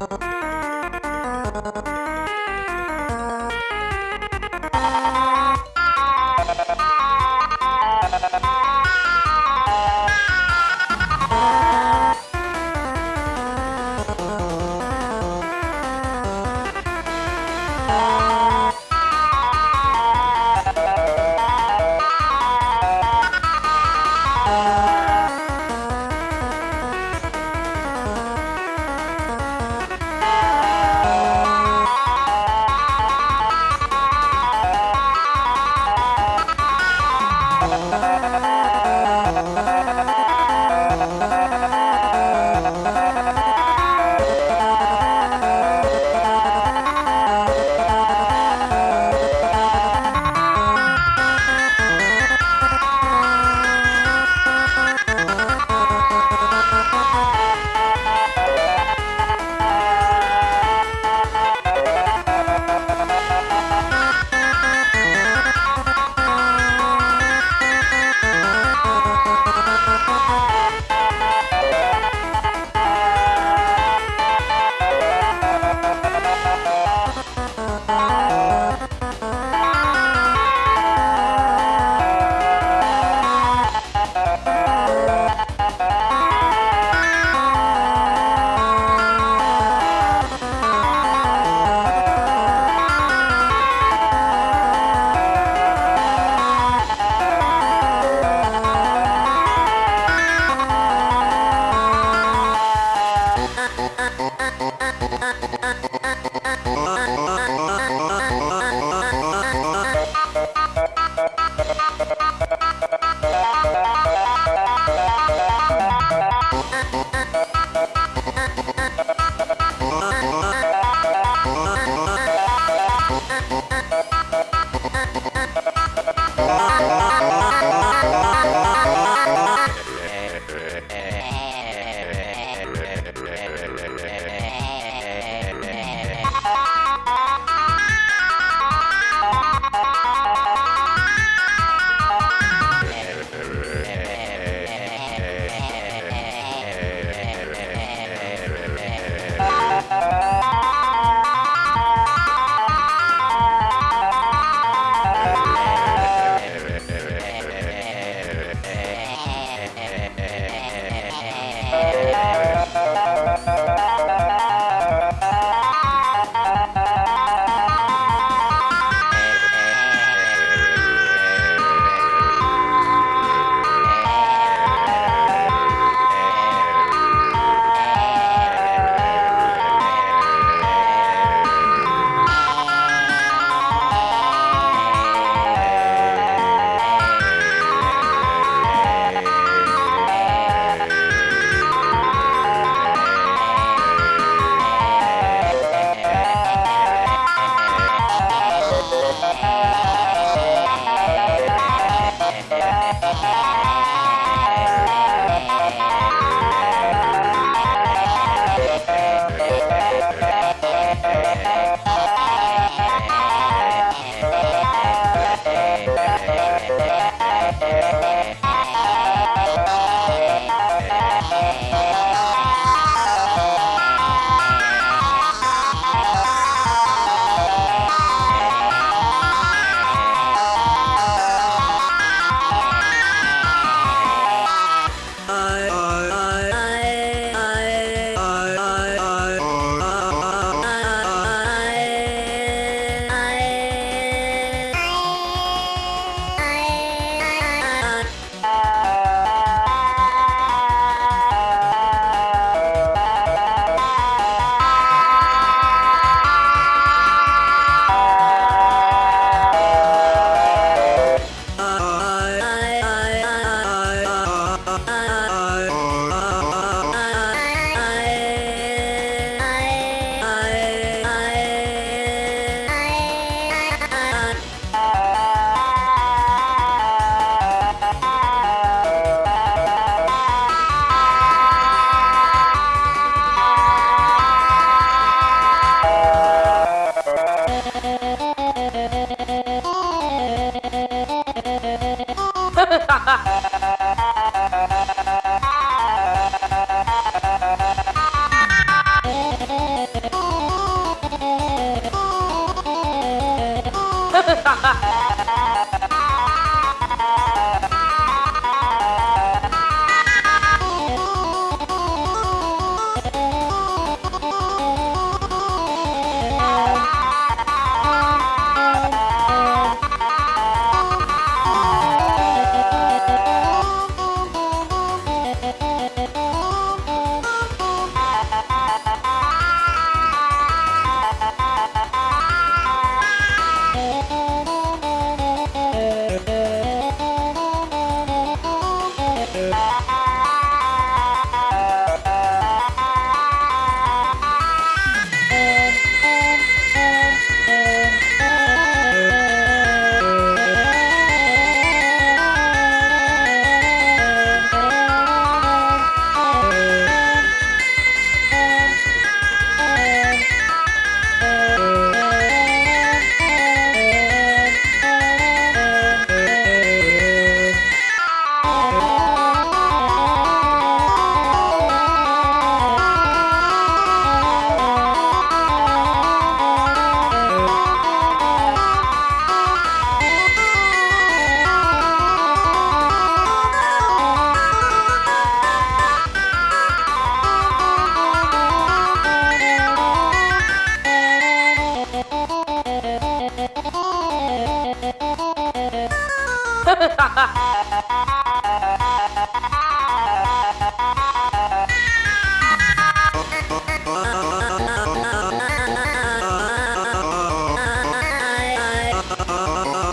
I Oh. 哈 哈 Oh,